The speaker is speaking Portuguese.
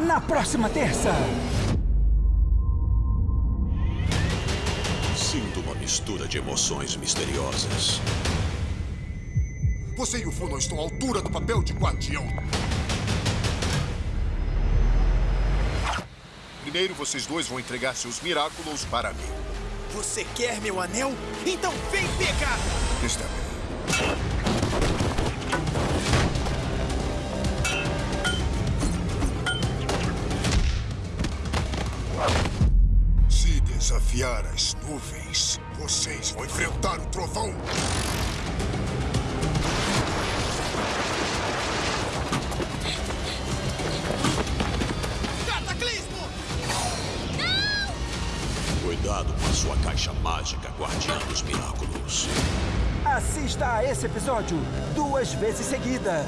na próxima terça. Sinto uma mistura de emoções misteriosas. Você e o Fu não estão à altura do papel de guardião. Primeiro, vocês dois vão entregar seus Miraculous para mim. Você quer meu anel? Então vem pegar! Está bem. Desafiar as nuvens, vocês vão enfrentar o trovão. Cataclismo! Cuidado com a sua caixa mágica, guardiã dos Miraculous. Assista a esse episódio duas vezes seguidas.